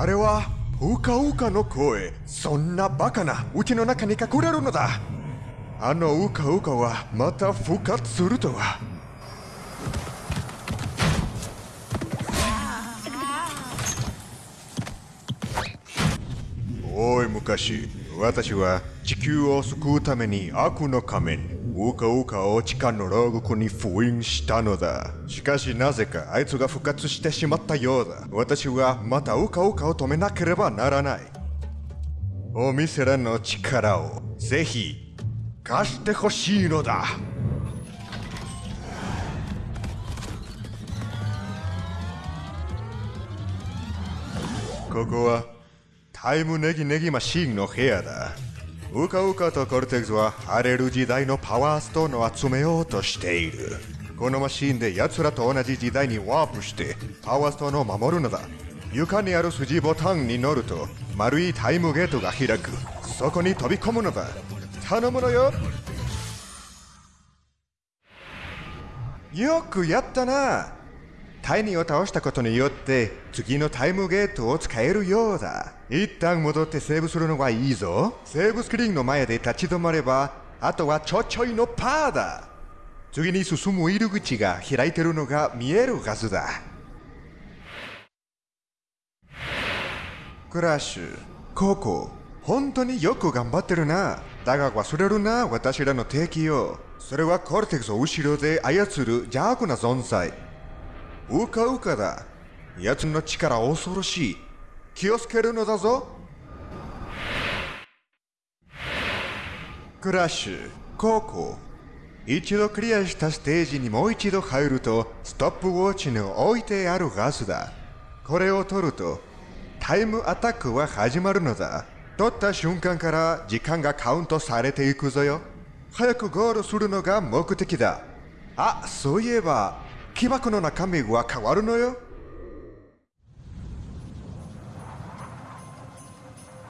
あれはうかうかの声。そんなバカな。うちの中に隠れるのだ。あのうかうかはまた復活するとは。おい昔。私は地球を救うために悪の仮面。ウカウカを地下の牢獄に封印したのだ。しかしなぜかあいつが復活してしまったようだ。私はまたウカウカを止めなければならない。お店らの力をぜひ貸してほしいのだ。ここはタイムネギネギマシーンの部屋だ。ウカウカとコルテクスは荒れる時代のパワーストーンを集めようとしている。このマシンで奴らと同じ時代にワープしてパワーストーンを守るのだ。床にある筋ボタンに乗ると丸いタイムゲートが開く。そこに飛び込むのだ。頼むのよ。よくやったな。タイニーを倒したことによって次のタイムゲートを使えるようだ。一旦戻ってセーブするのはいいぞ。セーブスクリーンの前で立ち止まればあとはちょちょいのパーだ。次に進む入り口が開いてるのが見えるはずだ。クラッシュ。ここ本当によく頑張ってるな。だが忘れるな私らの敵をそれはコルテクスを後ろで操る邪悪な存在。うかうかだ。奴の力恐ろしい。気をつけるのだぞ。クラッシュここ一度クリアしたステージにもう一度入るとストップウォッチに置いてあるはずだ。これを取るとタイムアタックは始まるのだ。取った瞬間から時間がカウントされていくぞよ。早くゴールするのが目的だ。あそういえば木箱の中身は変わるのよ。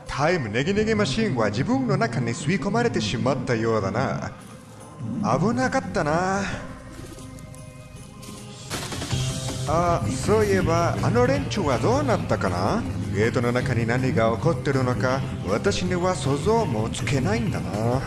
タイムネギネギマシンは自分の中に吸い込まれてしまったようだな。危なかったな。あそういえばあの連中はどうなったかな？ゲートの中に何が起こってるのか私には想像もつけないんだな。